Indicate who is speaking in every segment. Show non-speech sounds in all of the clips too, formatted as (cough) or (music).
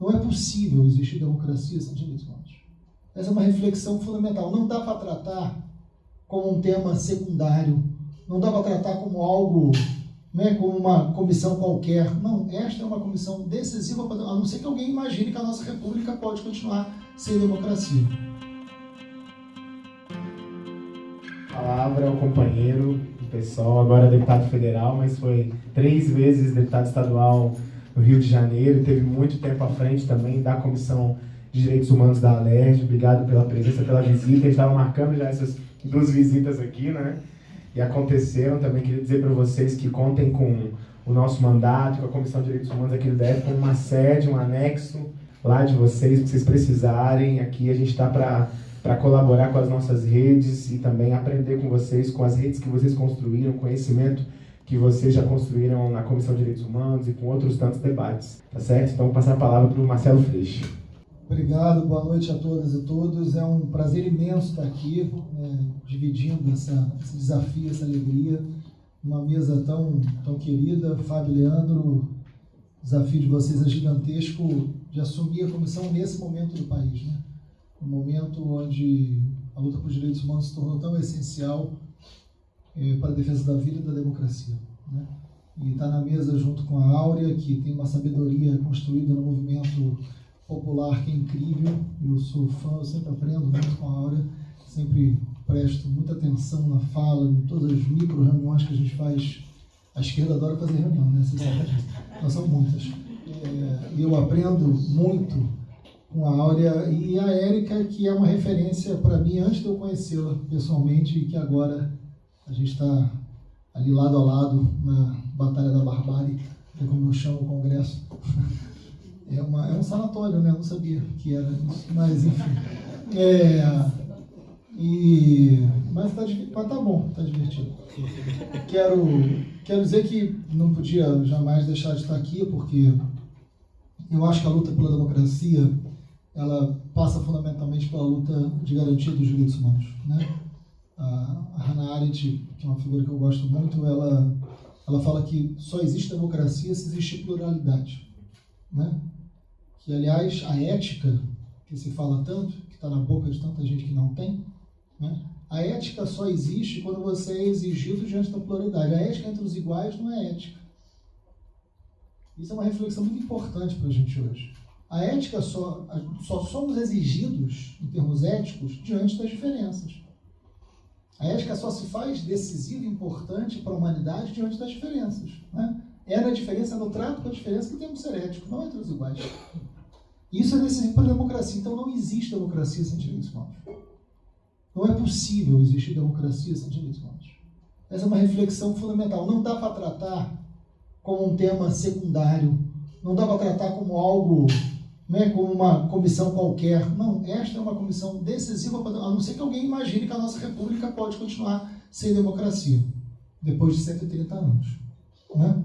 Speaker 1: Não é possível existir democracia sem direitos humanos. Essa é uma reflexão fundamental. Não dá para tratar como um tema secundário, não dá para tratar como algo, né, como uma comissão qualquer. Não, esta é uma comissão decisiva, a não ser que alguém imagine que a nossa república pode continuar sem democracia.
Speaker 2: Palavra é o companheiro, o pessoal, agora é deputado federal, mas foi três vezes deputado estadual no Rio de Janeiro, teve muito tempo à frente também da Comissão de Direitos Humanos da Alerj. Obrigado pela presença, pela visita. A estava marcando já essas duas visitas aqui, né? E aconteceram. Também queria dizer para vocês que contem com o nosso mandato, com a Comissão de Direitos Humanos aqui do DF, com uma sede, um anexo lá de vocês, se vocês precisarem. Aqui a gente está para para colaborar com as nossas redes e também aprender com vocês, com as redes que vocês construíram, conhecimento que vocês já construíram na Comissão de Direitos Humanos e com outros tantos debates, tá certo? Então, vou passar a palavra para o Marcelo Freixo.
Speaker 1: Obrigado, boa noite a todas e todos. É um prazer imenso estar aqui, né, dividindo essa, esse desafio, essa alegria, uma mesa tão, tão querida. Fábio Leandro, o desafio de vocês é gigantesco de assumir a comissão nesse momento do país, né? Um momento onde a luta por direitos humanos se tornou tão essencial é, para a defesa da vida e da democracia. Né? E está na mesa junto com a Áurea, que tem uma sabedoria construída no movimento popular que é incrível. Eu sou fã, eu sempre aprendo muito com a Áurea, sempre presto muita atenção na fala, em todas as micro reuniões que a gente faz. A esquerda adora fazer reunião, né? Vocês sabem. Nós são muitas. É, eu aprendo muito com a Áurea e a Érica, que é uma referência para mim antes de eu conhecê-la pessoalmente e que agora a gente está ali lado a lado na Batalha da Barbárie, que é como eu chamo o Congresso. (laughs) É, uma, é um sanatório, né? Eu não sabia que era isso, mas enfim. É, e, mas tá, mas tá bom, tá divertido. Quero, quero dizer que não podia jamais deixar de estar aqui, porque eu acho que a luta pela democracia ela passa fundamentalmente pela luta de garantia dos direitos humanos, né? A Hannah Arendt, que é uma figura que eu gosto muito, ela, ela fala que só existe democracia se existe pluralidade. Né? Que, aliás, a ética, que se fala tanto, que está na boca de tanta gente que não tem, né? a ética só existe quando você é exigido diante da pluralidade. A ética entre os iguais não é ética. Isso é uma reflexão muito importante para a gente hoje. A ética só, só somos exigidos, em termos éticos, diante das diferenças. A ética só se faz decisiva e importante para a humanidade diante das diferenças. Né? É na diferença, no trato com a diferença que temos ser ético, não entre os iguais. Isso é decisivo para a democracia. Então não existe democracia sem direitos humanos. Não é possível existir democracia sem direitos humanos. Essa é uma reflexão fundamental. Não dá para tratar como um tema secundário. Não dá para tratar como algo né, como uma comissão qualquer. Não, esta é uma comissão decisiva, a não ser que alguém imagine que a nossa república pode continuar sem democracia, depois de 130 anos. Né?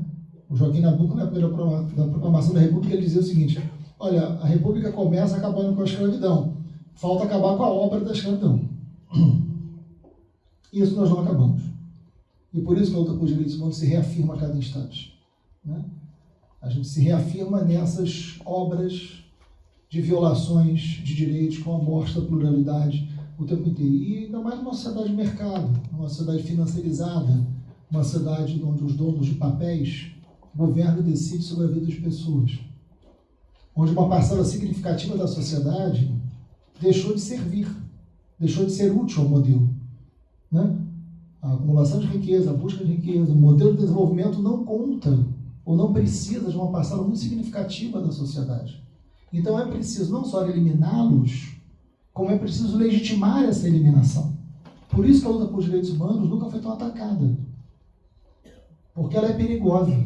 Speaker 1: O Joaquim Nabuco, na da proclamação da república, ele dizia o seguinte, olha, a república começa acabando com a escravidão, falta acabar com a obra da escravidão. (clears throat) Isso nós não acabamos. E por isso que a luta por direitos humanos se reafirma a cada instante. Né? A gente se reafirma nessas obras de violações de direitos, com a morte da pluralidade o tempo inteiro. E ainda mais numa sociedade de mercado, uma sociedade financiarizada, uma sociedade onde os donos de papéis governam e decidem sobre a vida das pessoas. Onde uma parcela significativa da sociedade deixou de servir, deixou de ser útil ao modelo. Né? A acumulação de riqueza, a busca de riqueza, o modelo de desenvolvimento não conta ou não precisa de uma parcela muito significativa da sociedade. Então é preciso não só eliminá-los, como é preciso legitimar essa eliminação. Por isso que a luta por direitos humanos nunca foi tão atacada. Porque ela é perigosa.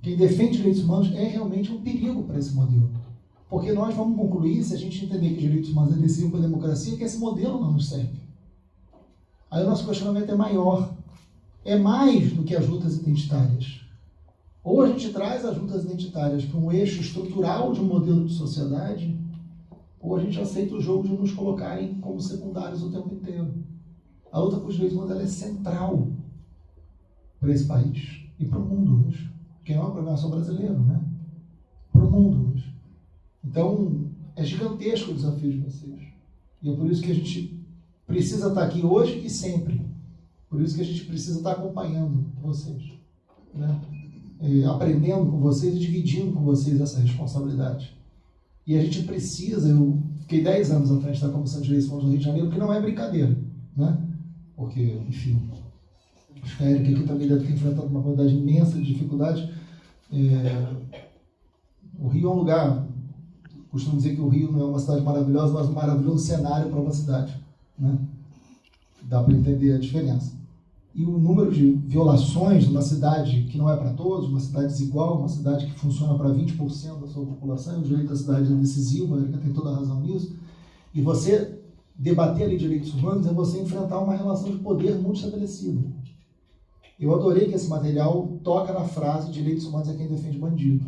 Speaker 1: Quem defende direitos humanos é realmente um perigo para esse modelo. Porque nós vamos concluir, se a gente entender que direitos humanos é decisivo para a democracia, que esse modelo não nos serve. Aí o nosso questionamento é maior. É mais do que as lutas identitárias. Ou a gente traz as lutas identitárias para um eixo estrutural de um modelo de sociedade, ou a gente aceita o jogo de nos colocarem como secundários o tempo inteiro. A luta por direitos humanos é central para esse país e para o mundo hoje. Que não é uma problema só brasileiro, né? Para o mundo hoje. Então, é gigantesco o desafio de vocês. E é por isso que a gente precisa estar aqui hoje e sempre. Por isso que a gente precisa estar acompanhando vocês. Né? É, aprendendo com vocês e dividindo com vocês essa responsabilidade. E a gente precisa, eu fiquei 10 anos à frente da Comissão de Eleições do Rio de Janeiro, que não é brincadeira. Né? Porque, enfim, acho que a Erika aqui também deve ter enfrentado uma quantidade imensa de dificuldades. É, o Rio é um lugar, costumo dizer que o Rio não é uma cidade maravilhosa, mas um maravilhoso cenário para uma cidade. Né? Dá para entender a diferença. E o número de violações numa cidade que não é para todos, uma cidade desigual, uma cidade que funciona para 20% da sua população, o direito da cidade é decisivo, a Erika tem toda a razão nisso. E você debater ali direitos humanos é você enfrentar uma relação de poder muito estabelecida. Eu adorei que esse material toca na frase direitos humanos é quem defende bandido.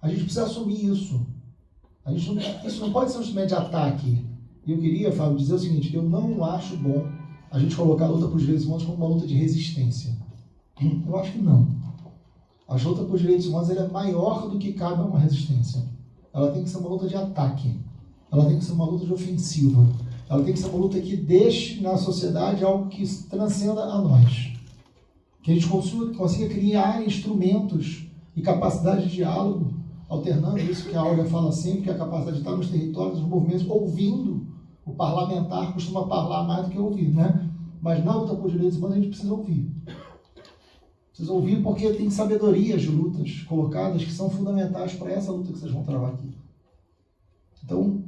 Speaker 1: A gente precisa assumir isso. A gente não, isso não pode ser um instrumento de ataque. E eu queria, Fábio, dizer o seguinte, eu não acho bom a gente colocar a luta por direitos humanos como uma luta de resistência. Eu acho que não. A luta por direitos humanos é maior do que cabe a uma resistência. Ela tem que ser uma luta de ataque. Ela tem que ser uma luta de ofensiva. Ela tem que ser uma luta que deixe na sociedade algo que transcenda a nós. Que a gente consiga, consiga criar instrumentos e capacidade de diálogo, alternando isso que a Olga fala sempre, que é a capacidade de estar nos territórios, nos movimentos, ouvindo. O parlamentar costuma falar mais do que ouvir, né? Mas na luta por direitos humanos a gente precisa ouvir. Precisa ouvir porque tem sabedorias de lutas colocadas que são fundamentais para essa luta que vocês vão travar aqui. Então,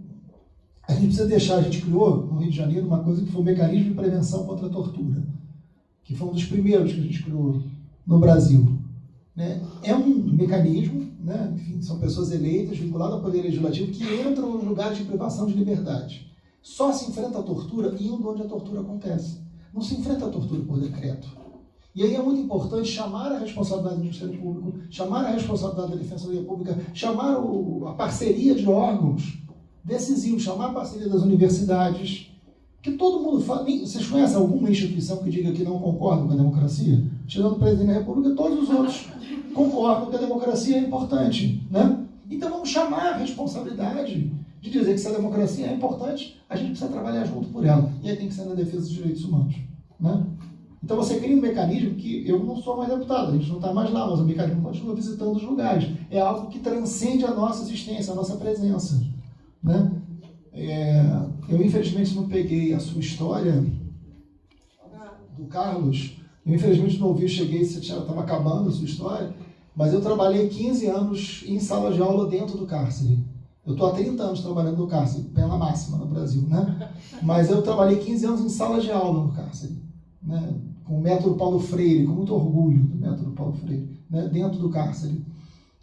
Speaker 1: a gente precisa deixar, a gente criou no Rio de Janeiro uma coisa que foi o mecanismo de prevenção contra a tortura, que foi um dos primeiros que a gente criou no Brasil. Né? É um mecanismo, né? Enfim, são pessoas eleitas, vinculadas ao poder legislativo, que entram nos lugares de privação de liberdade. Só se enfrenta a tortura indo onde a tortura acontece. Não se enfrenta a tortura por decreto. E aí é muito importante chamar a responsabilidade do Ministério Público, chamar a responsabilidade da Defensoria Pública, chamar o, a parceria de órgãos decisivo chamar a parceria das universidades, que todo mundo fala. Vocês conhecem alguma instituição que diga que não concorda com a democracia? Tirando o presidente da República, todos os outros concordam que a democracia é importante. Né? Então vamos chamar a responsabilidade de dizer que se a democracia é importante, a gente precisa trabalhar junto por ela. E aí tem que ser na defesa dos direitos humanos. Né? Então você cria um mecanismo que eu não sou mais deputado, a gente não está mais lá, mas o mecanismo continua visitando os lugares. É algo que transcende a nossa existência, a nossa presença. Né? É, eu, infelizmente, não peguei a sua história do Carlos. Eu, infelizmente, não ouvi, cheguei, você estava acabando a sua história. Mas eu trabalhei 15 anos em sala de aula dentro do cárcere. Eu estou há 30 anos trabalhando no cárcere, pena máxima no Brasil, né? Mas eu trabalhei 15 anos em sala de aula no cárcere, né? com o método Paulo Freire, com muito orgulho do método Paulo Freire, né? dentro do cárcere.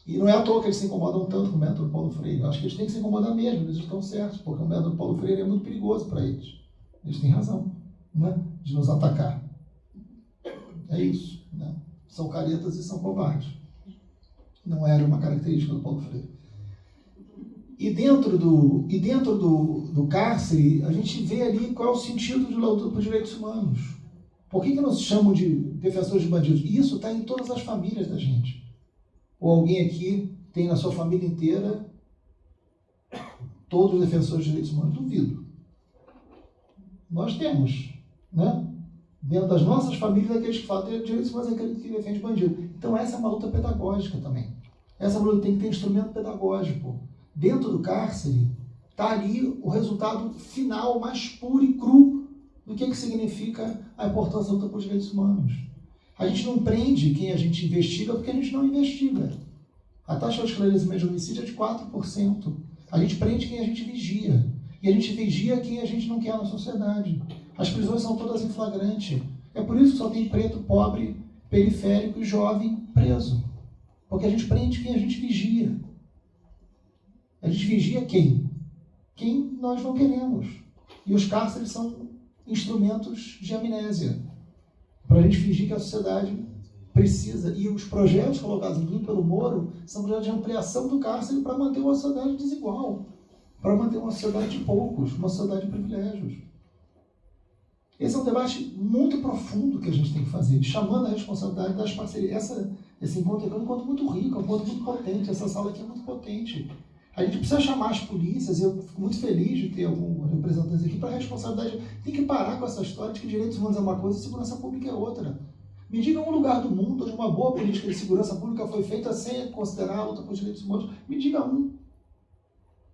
Speaker 1: E não é à toa que eles se incomodam tanto com o método Paulo Freire. Eu acho que eles têm que se incomodar mesmo, eles estão certos, porque o método Paulo Freire é muito perigoso para eles. Eles têm razão né, de nos atacar. É isso. Né? São caretas e são covardes. Não era uma característica do Paulo Freire. E dentro do, e dentro do, do cárcere, a gente vê ali qual é o sentido por direitos humanos. Por que, que nos chamam de defensores de bandidos? Isso está em todas as famílias da gente. Ou alguém aqui tem na sua família inteira todos os defensores de direitos humanos? Duvido. Nós temos, né? Dentro das nossas famílias, aqueles que falam de direitos humanos é aquele que defende bandido. Então essa é uma luta pedagógica também. Essa luta tem que ter instrumento pedagógico. Dentro do cárcere, está ali o resultado final mais puro e cru do que, que significa a importância da luta por direitos humanos. A gente não prende quem a gente investiga porque a gente não investiga. A taxa de esclarecimento de homicídio é de 4%. A gente prende quem a gente vigia. E a gente vigia quem a gente não quer na sociedade. As prisões são todas em flagrante. É por isso que só tem preto, pobre, periférico e jovem preso. Porque a gente prende quem a gente vigia. A gente vigia quem? Quem nós não queremos. E os cárceres são instrumentos de amnésia para a gente fingir que a sociedade precisa. E os projetos colocados, inclusive pelo Moro, são projetos de ampliação do cárcere para manter uma sociedade desigual, para manter uma sociedade de poucos, uma sociedade de privilégios. Esse é um debate muito profundo que a gente tem que fazer, chamando a responsabilidade das parcerias. Essa, esse encontro aqui é um encontro muito rico, é um encontro muito potente. Essa sala aqui é muito potente. A gente precisa chamar as polícias, eu fico muito feliz de ter alguns representantes aqui para responsabilidade. Tem que parar com essa história de que direitos humanos é uma coisa e segurança pública é outra. Me diga um lugar do mundo onde uma boa política de segurança pública foi feita sem considerar a luta por direitos humanos. Me diga um.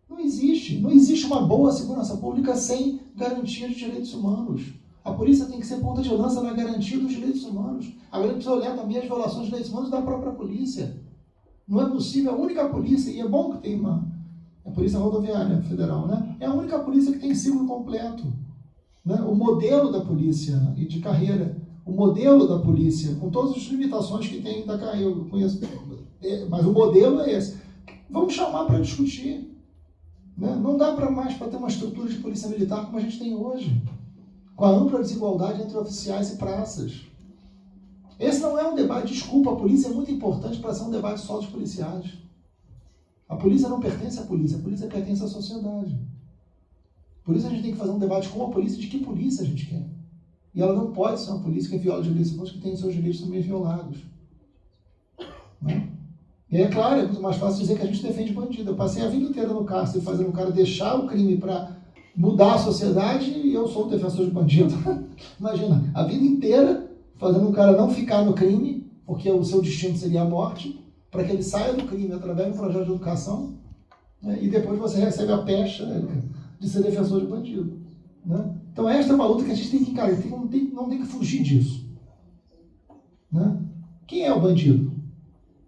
Speaker 1: Não existe. Não existe uma boa segurança pública sem garantia de direitos humanos. A polícia tem que ser ponta de lança na garantia dos direitos humanos. Agora precisa olhar também as violações de direitos humanos da própria polícia. Não é possível, a única polícia, e é bom que tem uma a Polícia Rodoviária Federal, né? É a única polícia que tem ciclo completo. Né? O modelo da polícia e de carreira, o modelo da polícia, com todas as limitações que tem da carreira, eu conheço, é, mas o modelo é esse. Vamos chamar para discutir. Né? Não dá para mais para ter uma estrutura de polícia militar como a gente tem hoje, com a ampla desigualdade entre oficiais e praças. Esse não é um debate, desculpa, a polícia é muito importante para ser um debate só dos policiais. A polícia não pertence à polícia, a polícia pertence à sociedade. Por isso a gente tem que fazer um debate com a polícia de que polícia a gente quer. E ela não pode ser uma polícia que viola direitos humanos que tem seus direitos também violados. Né? E aí, é claro, é muito mais fácil dizer que a gente defende bandido. Eu passei a vida inteira no cárcere fazendo o cara deixar o crime para mudar a sociedade e eu sou o defensor de bandido. (laughs) Imagina, a vida inteira fazendo o cara não ficar no crime, porque o seu destino seria a morte, para que ele saia do crime através do projeto de educação, né? e depois você recebe a pecha né, de ser defensor de bandido. Né? Então esta é uma luta que a gente tem que encarar, tem, não, tem, não tem que fugir disso. Né? Quem é o bandido?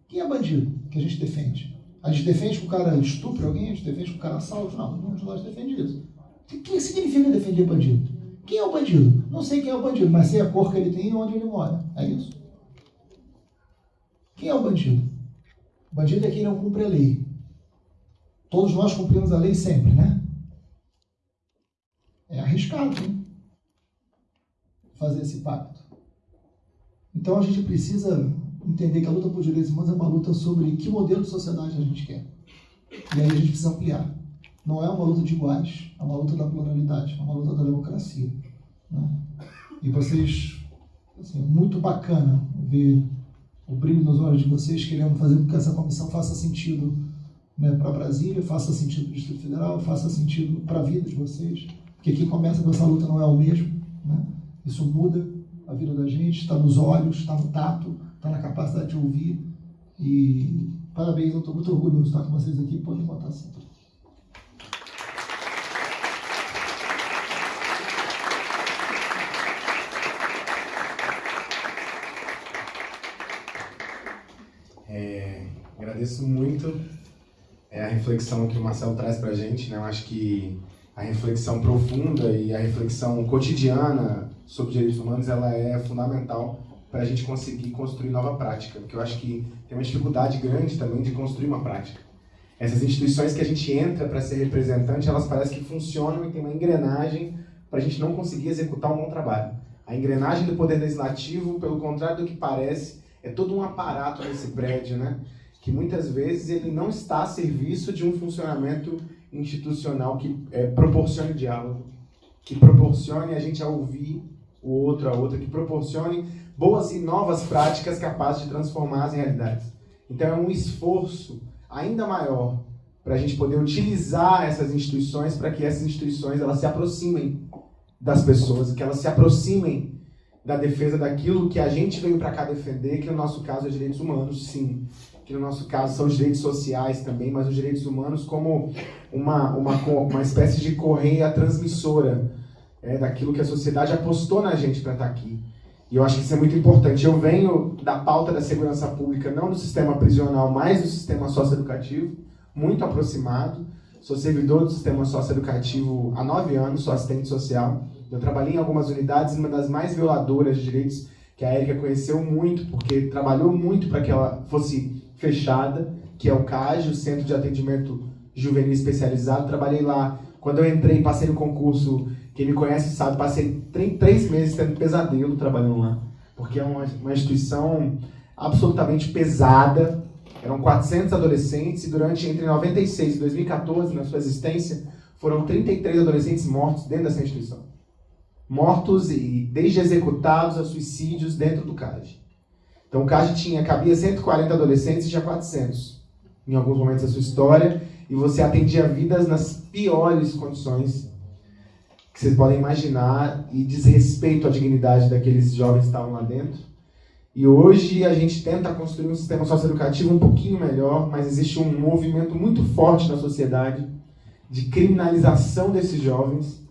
Speaker 1: Quem é bandido que a gente defende? A gente defende que o cara estupre alguém? A gente defende que o cara assalte? Não, nenhum de nós defende isso. O que significa defender bandido? Quem é o bandido? Não sei quem é o bandido, mas sei a cor que ele tem e onde ele mora. É isso? Quem é o bandido? O bandido é quem não cumpre a lei. Todos nós cumprimos a lei sempre, né? É arriscado, hein? Fazer esse pacto. Então a gente precisa entender que a luta por direitos humanos é uma luta sobre que modelo de sociedade a gente quer. E aí a gente precisa ampliar. Não é uma luta de iguais, é uma luta da pluralidade, é uma luta da democracia. Né? E vocês, assim, muito bacana ver o brilho nos olhos de vocês, querendo fazer com que essa comissão faça sentido né, para Brasília, faça sentido para o Distrito Federal, faça sentido para a vida de vocês, porque quem começa com essa luta não é o mesmo. Né? Isso muda a vida da gente, está nos olhos, está no tato, está na capacidade de ouvir. E parabéns, eu estou muito orgulhoso de estar com vocês aqui, pode botar assim.
Speaker 2: Agradeço muito é, a reflexão que o Marcelo traz para a gente. Né? Eu acho que a reflexão profunda e a reflexão cotidiana sobre direitos humanos ela é fundamental para a gente conseguir construir nova prática, porque eu acho que tem uma dificuldade grande também de construir uma prática. Essas instituições que a gente entra para ser representante, elas parecem que funcionam e tem uma engrenagem para a gente não conseguir executar um bom trabalho. A engrenagem do Poder Legislativo, pelo contrário do que parece, é todo um aparato nesse prédio, né? Que muitas vezes ele não está a serviço de um funcionamento institucional que é, proporcione diálogo, que proporcione a gente a ouvir o outro, a outra, que proporcione boas e novas práticas capazes de transformar as realidades. Então é um esforço ainda maior para a gente poder utilizar essas instituições para que essas instituições elas se aproximem das pessoas, que elas se aproximem da defesa daquilo que a gente veio para cá defender, que no nosso caso é direitos humanos, sim, que no nosso caso são os direitos sociais também, mas os direitos humanos como uma, uma, uma espécie de correia transmissora é, daquilo que a sociedade apostou na gente para estar tá aqui. E eu acho que isso é muito importante. Eu venho da pauta da segurança pública, não do sistema prisional, mas do sistema socioeducativo, muito aproximado. Sou servidor do sistema socioeducativo há nove anos, sou assistente social. Eu trabalhei em algumas unidades, uma das mais violadoras de direitos que a Erika conheceu muito, porque trabalhou muito para que ela fosse fechada, que é o CAG, o Centro de Atendimento Juvenil Especializado. Trabalhei lá. Quando eu entrei, passei no concurso, quem me conhece sabe, passei três meses tendo pesadelo trabalhando lá. Porque é uma, uma instituição absolutamente pesada. Eram 400 adolescentes e durante entre 96 e 2014, na sua existência, foram 33 adolescentes mortos dentro dessa instituição. Mortos e desde executados a suicídios dentro do CAG. Então o CAD tinha, cabia 140 adolescentes e já 400 em alguns momentos da sua história. e você atendia vidas nas piores condições que vocês podem imaginar e desrespeito à dignidade daqueles jovens que estavam lá dentro. E hoje a gente tenta construir um sistema socioeducativo um pouquinho melhor, mas existe um movimento muito forte na sociedade de criminalização desses jovens.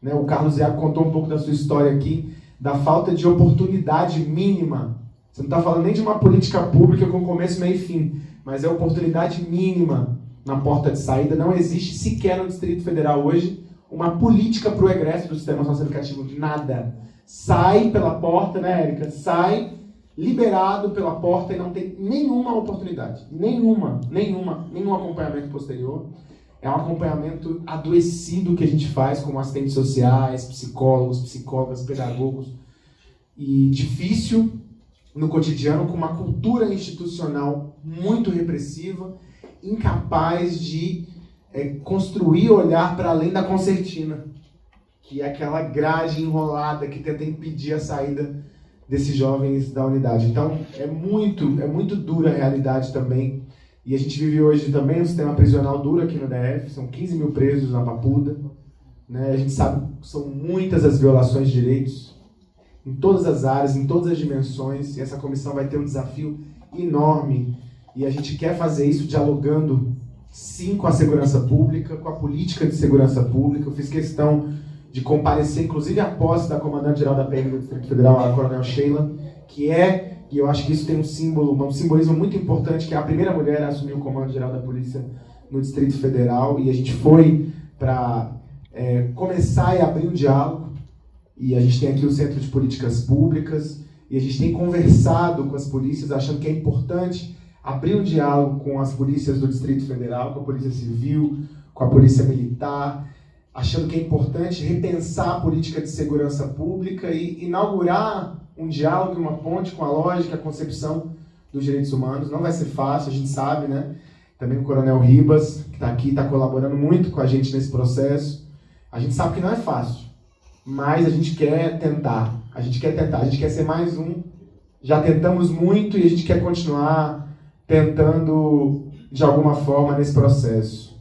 Speaker 2: Né? O Carlos Iago contou um pouco da sua história aqui, da falta de oportunidade mínima. Você não está falando nem de uma política pública com começo, meio e fim, mas é oportunidade mínima na porta de saída. Não existe sequer no Distrito Federal hoje uma política para o egresso do sistema socioeducativo. Nada. Sai pela porta, né, Érica? Sai liberado pela porta e não tem nenhuma oportunidade. Nenhuma, nenhuma, nenhum acompanhamento posterior. É um acompanhamento adoecido que a gente faz como assistentes sociais, psicólogos, psicólogas, pedagogos. E difícil no cotidiano, com uma cultura institucional muito repressiva, incapaz de é, construir olhar para além da concertina, que é aquela grade enrolada que tenta impedir a saída desses jovens da unidade. Então, é muito, é muito dura a realidade também. E a gente vive hoje também um sistema prisional duro aqui no DF, são 15 mil presos na Papuda. Né? A gente sabe que são muitas as violações de direitos, em todas as áreas, em todas as dimensões, e essa comissão vai ter um desafio enorme. E a gente quer fazer isso dialogando, sim, com a segurança pública, com a política de segurança pública. Eu fiz questão de comparecer, inclusive a posse da comandante-geral da PM do Distrito Federal, a Coronel Sheila, que é, e eu acho que isso tem um símbolo, um simbolismo muito importante, que é a primeira mulher a assumir o comando-geral da Polícia no Distrito Federal, e a gente foi para é, começar e abrir o diálogo, e a gente tem aqui o Centro de Políticas Públicas, e a gente tem conversado com as polícias, achando que é importante abrir um diálogo com as polícias do Distrito Federal, com a Polícia Civil, com a Polícia Militar, achando que é importante repensar a política de segurança pública e inaugurar um diálogo e uma ponte com a lógica, a concepção dos direitos humanos. Não vai ser fácil, a gente sabe, né? Também o Coronel Ribas, que está aqui, está colaborando muito com a gente nesse processo. A gente sabe que não é fácil, mas a gente quer tentar. A gente quer tentar, a gente quer ser mais um. Já tentamos muito e a gente quer continuar tentando de alguma forma nesse processo.